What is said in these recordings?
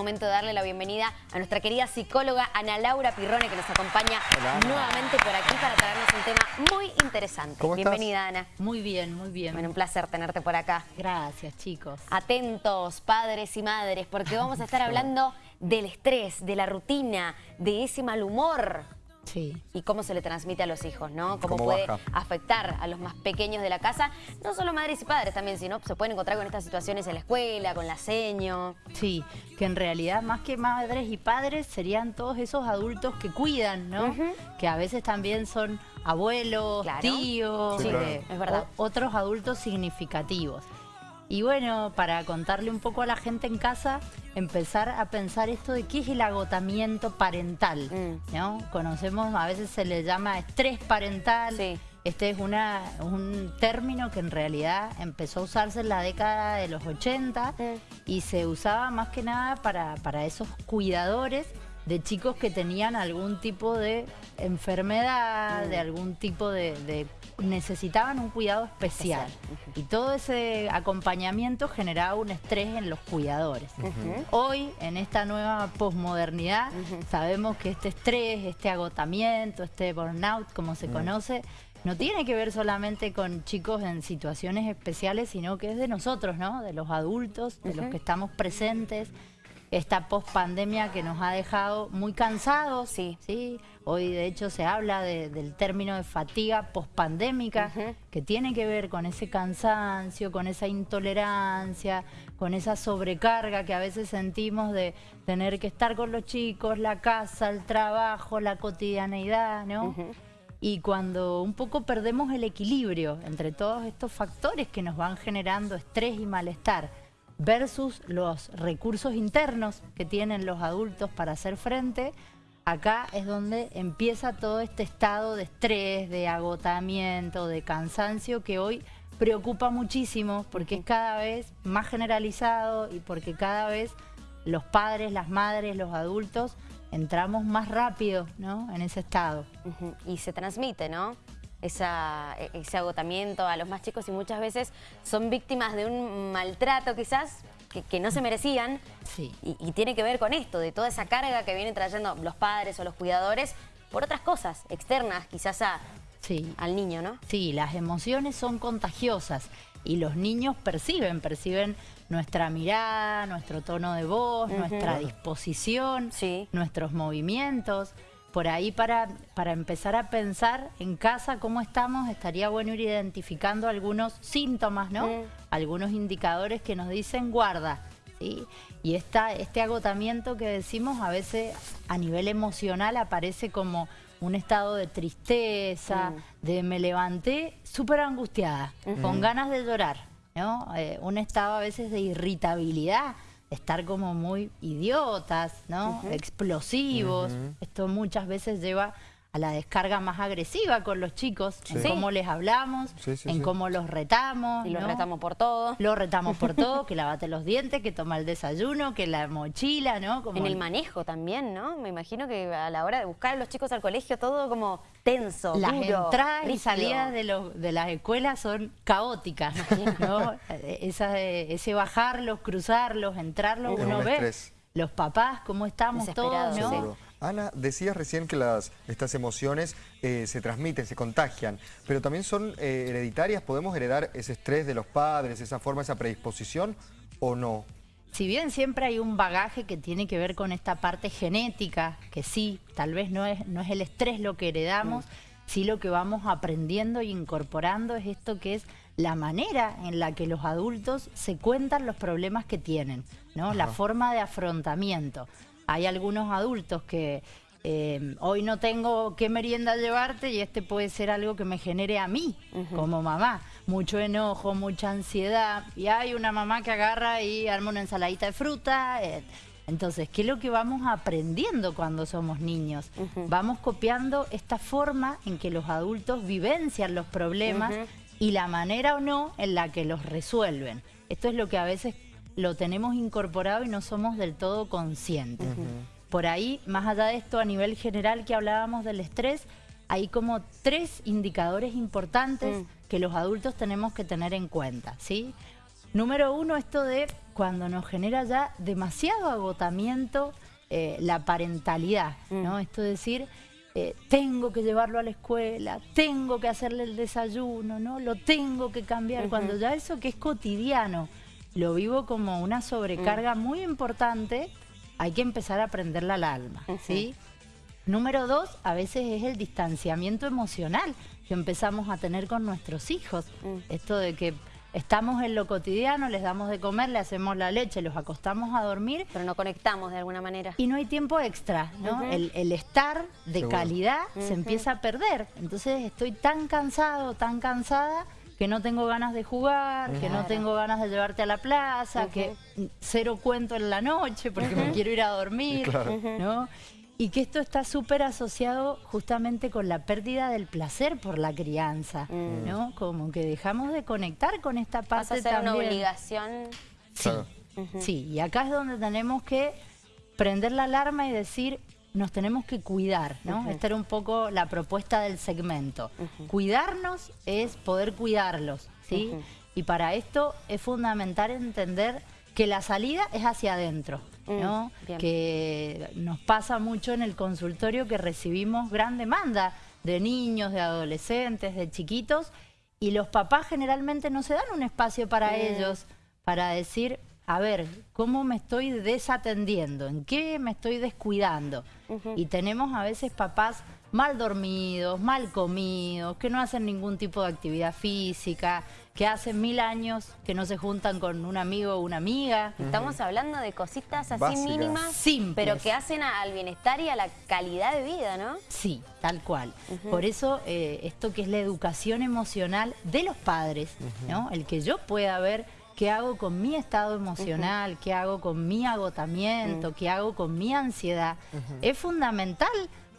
momento de darle la bienvenida a nuestra querida psicóloga Ana Laura Pirrone que nos acompaña nuevamente por aquí para traernos un tema muy interesante. ¿Cómo Bienvenida Ana. Muy bien, muy bien. Bueno, un placer tenerte por acá. Gracias chicos. Atentos, padres y madres, porque vamos a estar hablando del estrés, de la rutina, de ese mal humor Sí. y cómo se le transmite a los hijos, ¿no? Cómo, Cómo puede baja. afectar a los más pequeños de la casa, no solo madres y padres también, sino se pueden encontrar con estas situaciones en la escuela, con la seño. Sí, que en realidad más que madres y padres serían todos esos adultos que cuidan, ¿no? Que a veces también son abuelos, Claro. tíos, Sí, claro. eh, Es verdad. o- otros adultos significativos. Y bueno, para contarle un poco a la gente en casa, empezar a pensar esto de qué es el agotamiento parental, Mm. ¿no? Conocemos, a veces se le llama estrés parental. Sí. Este es una, un término que en realidad empezó a usarse en la década de los 80 Mm. y se usaba más que nada para, para esos cuidadores de chicos que tenían algún tipo de enfermedad, Mm. de algún tipo de, de- necesitaban un cuidado especial. Especial, Y todo ese acompañamiento generaba un estrés en los cuidadores. Hoy, en esta nueva posmodernidad, sabemos que este estrés, este agotamiento, este burnout, como se conoce, no tiene que ver solamente con chicos en situaciones especiales, sino que es de nosotros, ¿no? De los adultos, de los que estamos presentes. Esta pospandemia que nos ha dejado muy cansados. Sí. ¿sí? Hoy, de hecho, se habla de- del término de fatiga pospandémica, que tiene que ver con ese cansancio, con esa intolerancia, con esa sobrecarga que a veces sentimos de tener que estar con los chicos, la casa, el trabajo, la cotidianeidad, ¿no? Y cuando un poco perdemos el equilibrio entre todos estos factores que nos van generando estrés y malestar versus los recursos internos que tienen los adultos para hacer frente, acá es donde empieza todo este estado de estrés, de agotamiento, de cansancio que hoy preocupa muchísimo porque es cada vez más generalizado y porque cada vez los padres, las madres, los adultos entramos más rápido ¿no? en ese estado. Y se transmite, ¿no? Esa, e- ese agotamiento a los más chicos y muchas veces son víctimas de un maltrato quizás que, que no se merecían Sí. y, y tiene que ver con esto, de toda esa carga que vienen trayendo los padres o los cuidadores por otras cosas externas quizás a- Sí. al niño, ¿no? Sí, las emociones son contagiosas y los niños perciben, perciben nuestra mirada, nuestro tono de voz, nuestra disposición, Sí. nuestros movimientos. Por ahí para, para empezar a pensar en casa cómo estamos, estaría bueno ir identificando algunos síntomas, ¿no? Mm. Algunos indicadores que nos dicen guarda. ¿sí? Y esta, este agotamiento que decimos a veces a nivel emocional aparece como un estado de tristeza, de me levanté súper angustiada, con ganas de llorar, ¿no? Eh, un estado a veces de irritabilidad, estar como muy idiotas, ¿no? Explosivos. Esto muchas veces lleva a la descarga más agresiva con los chicos, en cómo les hablamos, Sí, sí, en sí. cómo los retamos. Y los retamos por todo. Lo retamos por todo, que lavate los dientes, que toma el desayuno, que la mochila, ¿no? Como En el manejo también, ¿no? Me imagino que a la hora de buscar a los chicos al colegio todo como tenso, Las duro, entradas y salidas de, los- de las escuelas son caóticas, ¿no? Esa de- ese bajarlos, cruzarlos, entrarlos, Es uno un ve los papás, cómo estamos todos, ¿no? Ana, decías recién que las, estas emociones eh, se transmiten, se contagian, pero también son eh, hereditarias. ¿Podemos heredar ese estrés de los padres, esa forma, esa predisposición o no? Si bien siempre hay un bagaje que tiene que ver con esta parte genética, que sí, tal vez no es, no es el estrés lo que heredamos, sí lo que vamos aprendiendo y incorporando es esto que es la manera en la que los adultos se cuentan los problemas que tienen, ¿no? La forma de afrontamiento. Hay algunos adultos que eh, hoy no tengo qué merienda llevarte y este puede ser algo que me genere a mí como mamá. Mucho enojo, mucha ansiedad. Y hay una mamá que agarra y arma una ensaladita de fruta. eh. Entonces, ¿qué es lo que vamos aprendiendo cuando somos niños? Vamos copiando esta forma en que los adultos vivencian los problemas y la manera o no en la que los resuelven. Esto es lo que a veces lo tenemos incorporado y no somos del todo conscientes. Por ahí, más allá de esto, a nivel general que hablábamos del estrés, hay como tres indicadores importantes Mm. que los adultos tenemos que tener en cuenta, ¿sí? Número uno, esto de cuando nos genera ya demasiado agotamiento eh, la parentalidad, ¿no? Mm. Esto de decir, eh, tengo que llevarlo a la escuela, tengo que hacerle el desayuno, ¿no? Lo tengo que cambiar. Cuando ya eso que es cotidiano, lo vivo como una sobrecarga mm. muy importante, hay que empezar a aprenderla al alma, ¿sí? Número dos, a veces es el distanciamiento emocional que empezamos a tener con nuestros hijos. Mm. Esto de que estamos en lo cotidiano, les damos de comer, le hacemos la leche, los acostamos a dormir. Pero no conectamos de alguna manera. Y no hay tiempo extra, ¿no? el, estar de calidad se empieza a perder. Entonces estoy tan cansado, tan cansada que no tengo ganas de jugar, que no tengo ganas de llevarte a la plaza, que cero cuento en la noche porque me quiero ir a dormir, ¿no? Y que esto está súper asociado justamente con la pérdida del placer por la crianza, mm. ¿no? Como que dejamos de conectar con esta parte Pasa a ser una obligación. Sí, sí, y acá es donde tenemos que prender la alarma y decir, nos tenemos que cuidar, ¿no? Esta era un poco la propuesta del segmento. Cuidarnos es poder cuidarlos, ¿sí? Y para esto es fundamental entender que la salida es hacia adentro. ¿no? Mm, que nos pasa mucho en el consultorio que recibimos gran demanda de niños, de adolescentes, de chiquitos, y los papás generalmente no se dan un espacio para mm. ellos, para decir, a ver, ¿cómo me estoy desatendiendo? ¿En qué me estoy descuidando? Y tenemos a veces papás mal dormidos, mal comidos, que no hacen ningún tipo de actividad física, que hacen mil años que no se juntan con un amigo o una amiga. Estamos hablando de cositas así mínimas, pero que hacen al bienestar y a la calidad de vida, ¿no? Sí, tal cual. Por eso eh, esto que es la educación emocional de los padres, ¿no? El que yo pueda ver qué hago con mi estado emocional, qué hago con mi agotamiento, qué hago con mi ansiedad, es fundamental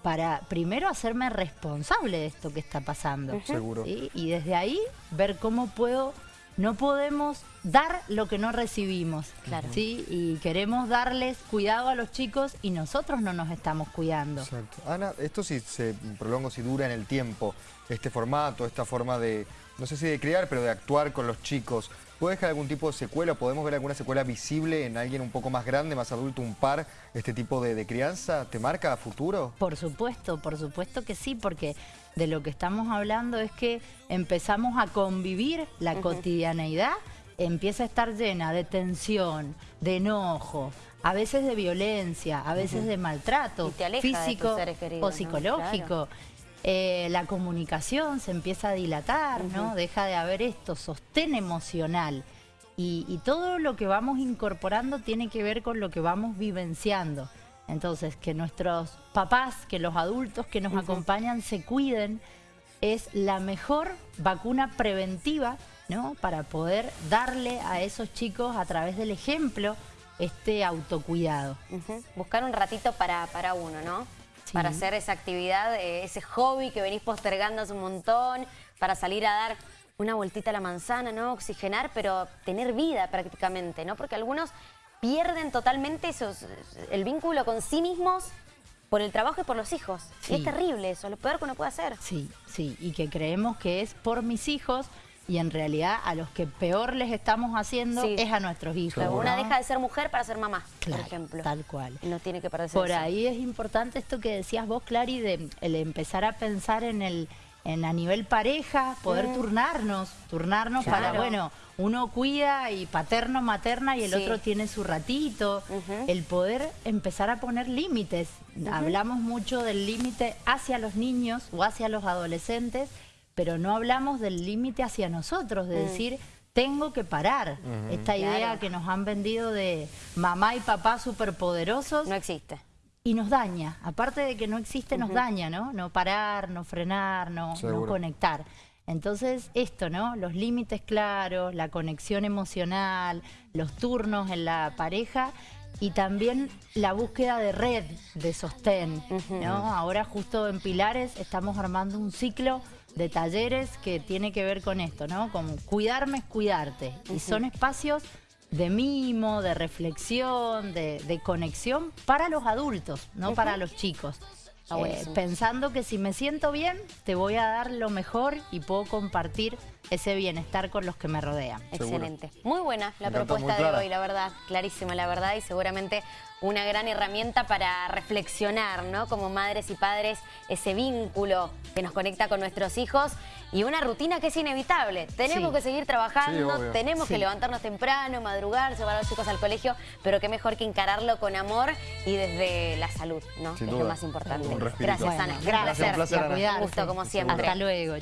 para primero hacerme responsable de esto que está pasando. Seguro. Y desde ahí ver cómo puedo... No podemos dar lo que no recibimos, claro. ¿sí? Y queremos darles cuidado a los chicos y nosotros no nos estamos cuidando. Exacto. Ana, esto si se prolonga, si dura en el tiempo, este formato, esta forma de, no sé si de criar, pero de actuar con los chicos, ¿Puede dejar algún tipo de secuela? ¿Podemos ver alguna secuela visible en alguien un poco más grande, más adulto, un par, este tipo de, crianza? ¿Te marca a futuro? Por supuesto, por supuesto que sí, porque de lo que estamos hablando es que empezamos a convivir la cotidianeidad, empieza a estar llena de tensión, de enojo, a veces de violencia, a veces de maltrato físico o psicológico. Eh, la comunicación se empieza a dilatar, ¿no? Deja de haber esto, sostén emocional. Y, todo lo que vamos incorporando tiene que ver con lo que vamos vivenciando. Entonces, que nuestros papás, que los adultos que nos acompañan se cuiden, es la mejor vacuna preventiva, ¿no? Para poder darle a esos chicos a través del ejemplo este autocuidado. Buscar un ratito para, para uno, ¿no? Para hacer esa actividad, eh, ese hobby que venís postergando hace un montón, para salir a dar una vueltita a la manzana, ¿no? Oxigenar, pero tener vida prácticamente, ¿no? Porque algunos pierden totalmente esos, el vínculo con sí mismos por el trabajo y por los hijos. Y es terrible eso, lo peor que uno puede hacer. Sí, sí, y que creemos que es por mis hijos y en realidad a los que peor les estamos haciendo es a nuestros hijos. Una deja de ser mujer para ser mamá, por ejemplo. Tal cual. No tiene que perderse Por ahí es importante esto que decías vos, Clary, de el empezar a pensar en el en a nivel pareja, poder turnarnos, turnarnos para, bueno, uno cuida y paterno, materna y el otro tiene su ratito. El poder empezar a poner límites. Hablamos mucho del límite hacia los niños o hacia los adolescentes pero no hablamos del límite hacia nosotros, de mm. decir, tengo que parar. Esta idea que nos han vendido de mamá y papá superpoderosos. No existe. Y nos daña. Aparte de que no existe, nos daña, ¿no? No parar, no frenar, no, no conectar. Entonces, esto, ¿no? Los límites claros, la conexión emocional, los turnos en la pareja y también la búsqueda de red de sostén, ¿no? Ahora justo en Pilares estamos armando un ciclo de talleres que tiene que ver con esto, ¿no? Con cuidarme es cuidarte. Y son espacios de mimo, de reflexión, de, conexión para los adultos, no para los chicos. Eh, buenísimo. pensando que si me siento bien, te voy a dar lo mejor y puedo compartir ese bienestar con los que me rodean. Seguro. Excelente. Muy buena la Me propuesta de hoy, la verdad. Clarísima, la verdad. Y seguramente una gran herramienta para reflexionar, ¿no? Como madres y padres, ese vínculo que nos conecta con nuestros hijos y una rutina que es inevitable. Tenemos Sí. que seguir trabajando, Sí, tenemos que levantarnos temprano, madrugar, llevar a los chicos al colegio, pero qué mejor que encararlo con amor y desde la salud, ¿no? Sin es duda. lo más importante. Gracias, Ana. Gracias, un placer, Ana. Un gusto, como siempre. Hasta luego.